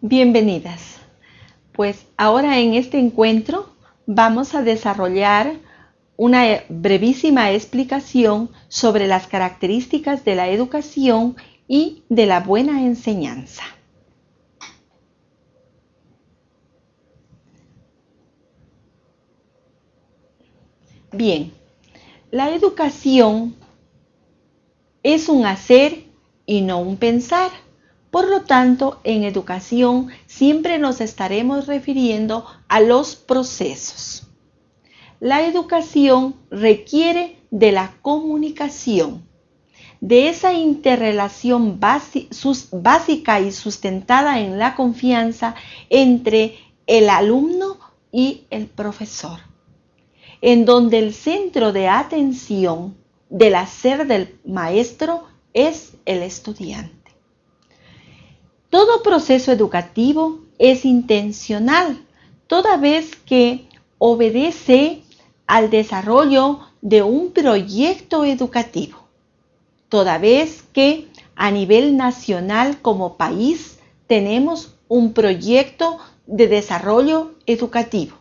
Bienvenidas. Pues ahora en este encuentro vamos a desarrollar una brevísima explicación sobre las características de la educación y de la buena enseñanza. Bien, la educación es un hacer y no un pensar. Por lo tanto, en educación siempre nos estaremos refiriendo a los procesos. La educación requiere de la comunicación, de esa interrelación básica y sustentada en la confianza entre el alumno y el profesor, en donde el centro de atención del hacer del maestro es el estudiante. Todo proceso educativo es intencional, toda vez que obedece al desarrollo de un proyecto educativo, toda vez que a nivel nacional como país tenemos un proyecto de desarrollo educativo.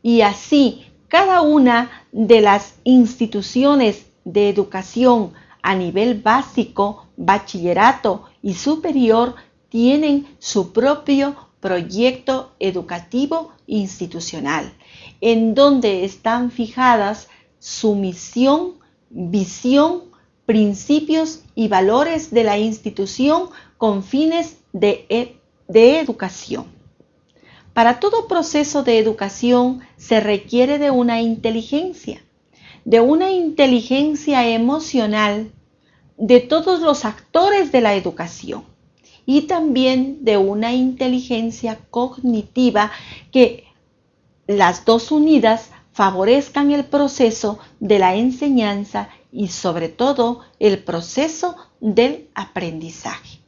Y así, cada una de las instituciones de educación a nivel básico, bachillerato y superior tienen su propio proyecto educativo institucional, en donde están fijadas su misión, visión, principios y valores de la institución con fines de, e, de educación. Para todo proceso de educación se requiere de una inteligencia, de una inteligencia emocional de todos los actores de la educación y también de una inteligencia cognitiva que las dos unidas favorezcan el proceso de la enseñanza y sobre todo el proceso del aprendizaje.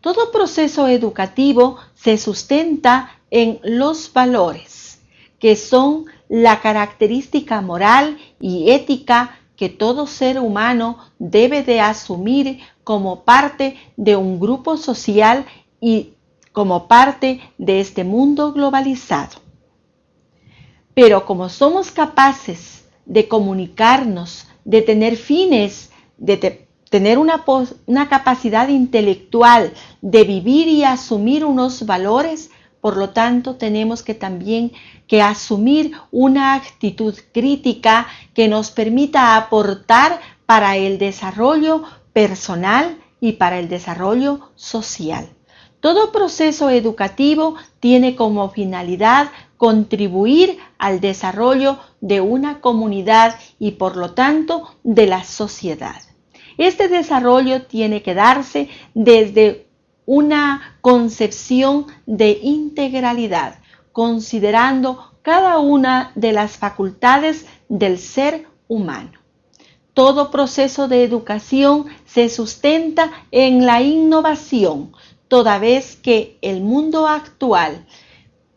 Todo proceso educativo se sustenta en los valores, que son la característica moral y ética que todo ser humano debe de asumir como parte de un grupo social y como parte de este mundo globalizado. Pero como somos capaces de comunicarnos, de tener fines, de tener una, una capacidad intelectual, de vivir y asumir unos valores, por lo tanto, tenemos que también que asumir una actitud crítica que nos permita aportar para el desarrollo personal y para el desarrollo social. Todo proceso educativo tiene como finalidad contribuir al desarrollo de una comunidad y por lo tanto de la sociedad. Este desarrollo tiene que darse desde una concepción de integralidad, considerando cada una de las facultades del ser humano. Todo proceso de educación se sustenta en la innovación, toda vez que el mundo actual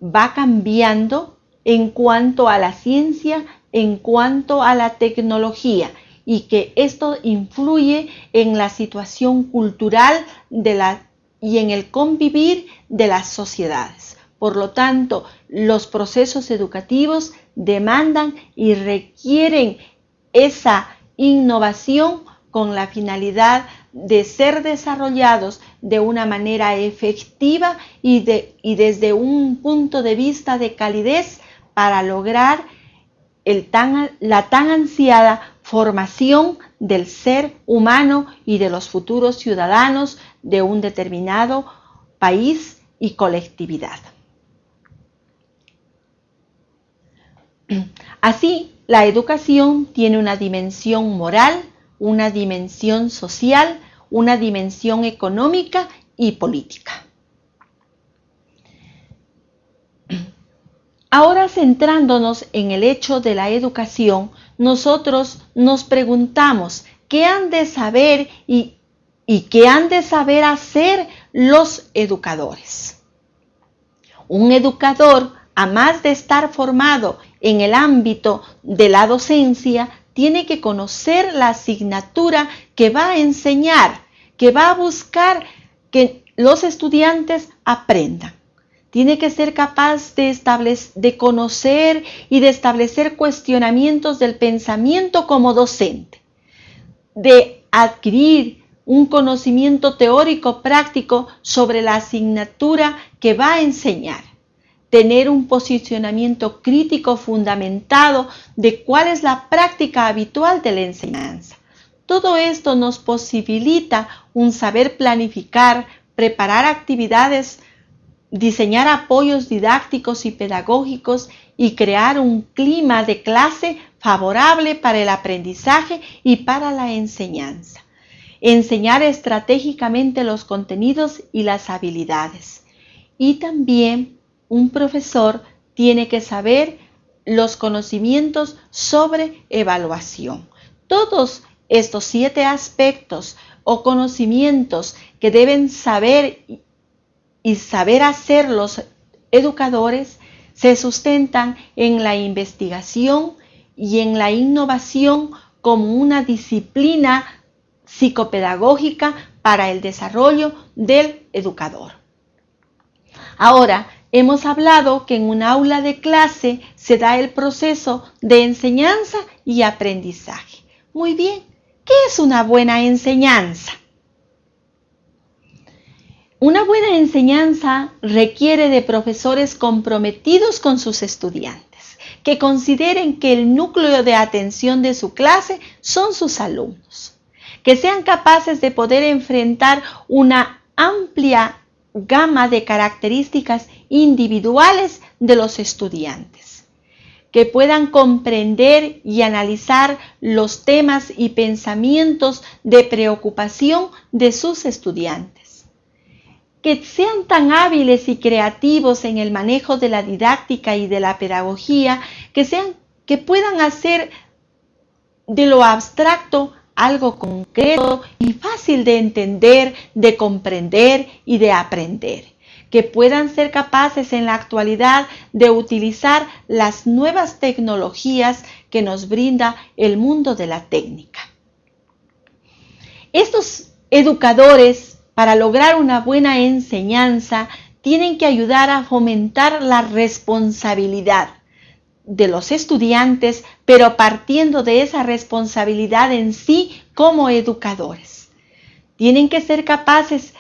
va cambiando en cuanto a la ciencia, en cuanto a la tecnología, y que esto influye en la situación cultural y en el convivir de las sociedades. Por lo tanto, los procesos educativos demandan y requieren esa innovación con la finalidad de ser desarrollados de una manera efectiva y, y desde un punto de vista de calidez para lograr la tan ansiada formación del ser humano y de los futuros ciudadanos de un determinado país y colectividad. Así, la educación tiene una dimensión moral, una dimensión social, una dimensión económica y política. Ahora centrándonos en el hecho de la educación, nosotros nos preguntamos qué han de saber y, qué han de saber hacer los educadores. Un educador, a más de estar formado en el ámbito de la docencia, tiene que conocer la asignatura que va a enseñar, que va a buscar que los estudiantes aprendan. Tiene que ser capaz de, de conocer y de establecer cuestionamientos del pensamiento como docente, de adquirir un conocimiento teórico práctico sobre la asignatura que va a enseñar, tener un posicionamiento crítico fundamentado de cuál es la práctica habitual de la enseñanza. Todo esto nos posibilita un saber planificar, preparar actividades, diseñar apoyos didácticos y pedagógicos y crear un clima de clase favorable para el aprendizaje y para la enseñanza enseñar estratégicamente los contenidos y las habilidades. Y también un profesor tiene que saber los conocimientos sobre evaluación. Todos estos siete aspectos o conocimientos que deben saber y saber hacer los educadores se sustentan en la investigación y en la innovación como una disciplina psicopedagógica para el desarrollo del educador. Ahora, hemos hablado que en un aula de clase se da el proceso de enseñanza y aprendizaje. Muy bien, ¿qué es una buena enseñanza? Una buena enseñanza requiere de profesores comprometidos con sus estudiantes, que consideren que el núcleo de atención de su clase son sus alumnos que sean capaces de poder enfrentar una amplia gama de características individuales de los estudiantes, que puedan comprender y analizar los temas y pensamientos de preocupación de sus estudiantes, que sean tan hábiles y creativos en el manejo de la didáctica y de la pedagogía, que, sean, que puedan hacer de lo abstracto algo concreto y fácil de entender, de comprender y de aprender, que puedan ser capaces en la actualidad de utilizar las nuevas tecnologías que nos brinda el mundo de la técnica. Estos educadores, para lograr una buena enseñanza, tienen que ayudar a fomentar la responsabilidad de los estudiantes, pero partiendo de esa responsabilidad en sí como educadores. Tienen que ser capaces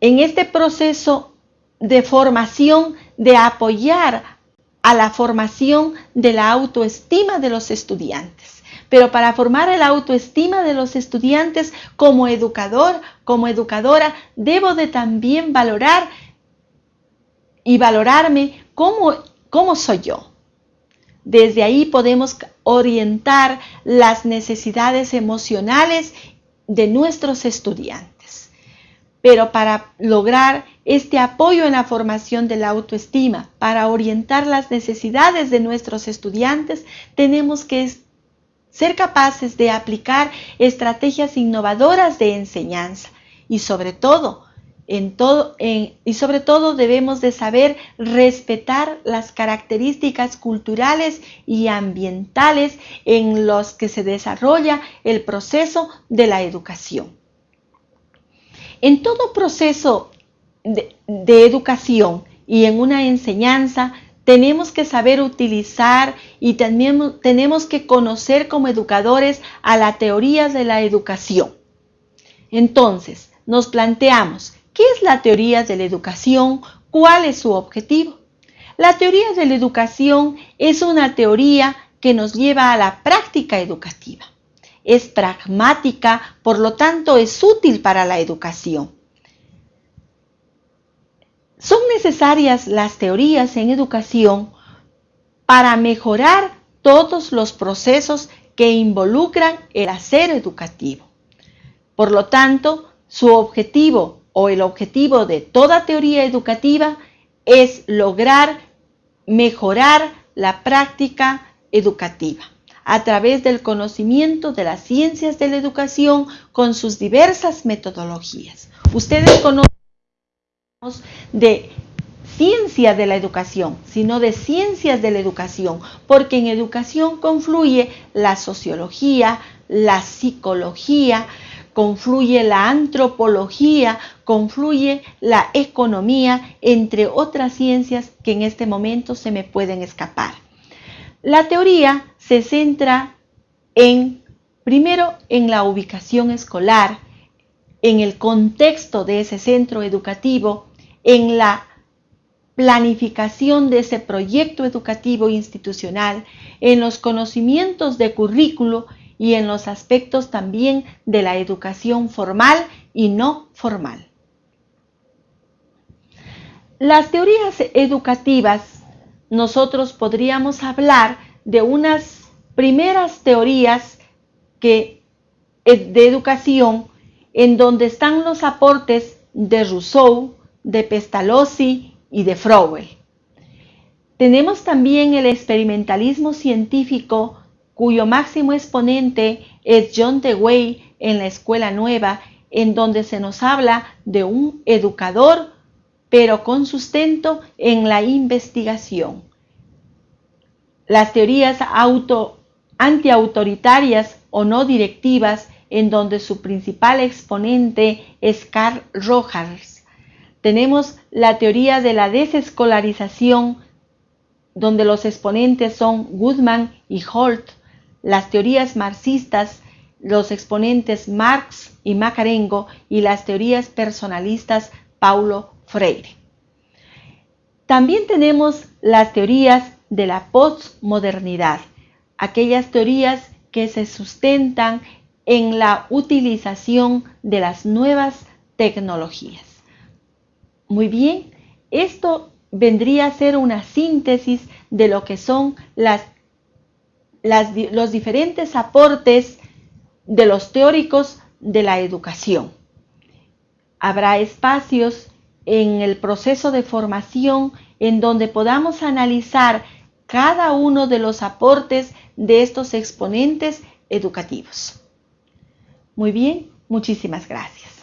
en este proceso de formación de apoyar a la formación de la autoestima de los estudiantes. Pero para formar la autoestima de los estudiantes como educador, como educadora, debo de también valorar y valorarme cómo, cómo soy yo desde ahí podemos orientar las necesidades emocionales de nuestros estudiantes. Pero para lograr este apoyo en la formación de la autoestima, para orientar las necesidades de nuestros estudiantes, tenemos que ser capaces de aplicar estrategias innovadoras de enseñanza y sobre todo todo, y sobre todo debemos de saber respetar las características culturales y ambientales en los que se desarrolla el proceso de la educación. En todo proceso de, educación y en una enseñanza tenemos que saber utilizar y también tenemos que conocer como educadores a la teoría de la educación. Entonces, nos planteamos ¿Qué es la teoría de la educación? ¿Cuál es su objetivo? La teoría de la educación es una teoría que nos lleva a la práctica educativa. Es pragmática, por lo tanto es útil para la educación. Son necesarias las teorías en educación para mejorar todos los procesos que involucran el hacer educativo. Por lo tanto, su objetivo o el objetivo de toda teoría educativa es lograr mejorar la práctica educativa a través del conocimiento de las ciencias de la educación con sus diversas metodologías. Ustedes conocen de ciencia de la educación, sino de ciencias de la educación, porque en educación confluye la sociología, la psicología, confluye la antropología, confluye la economía, entre otras ciencias que en este momento se me pueden escapar. La teoría se centra en, primero, en la ubicación escolar, en el contexto de ese centro educativo, en la planificación de ese proyecto educativo institucional, en los conocimientos de currículo y en los aspectos también de la educación formal y no formal. Las teorías educativas, nosotros podríamos hablar de unas primeras teorías que, eh, de educación en donde están los aportes de Rousseau, de Pestalozzi y de Froebel. Tenemos también el experimentalismo científico cuyo máximo exponente es John Dewey en la Escuela Nueva, en donde se nos habla de un educador pero con sustento en la investigación. Las teorías auto, antiautoritarias o no directivas, en donde su principal exponente es Carl Rogers. Tenemos la teoría de la desescolarización, donde los exponentes son Goodman y Holt. Las teorías marxistas, los exponentes Marx y Macarengo, y las teorías personalistas Paulo Freire. También tenemos las teorías de la postmodernidad, aquellas teorías que se sustentan en la utilización de las nuevas tecnologías. Muy bien, esto vendría a ser una síntesis de lo que son los diferentes aportes de los teóricos de la educación. Habrá espacios en el proceso de formación en donde podamos analizar cada uno de los aportes de estos exponentes educativos. Muy bien, muchísimas gracias.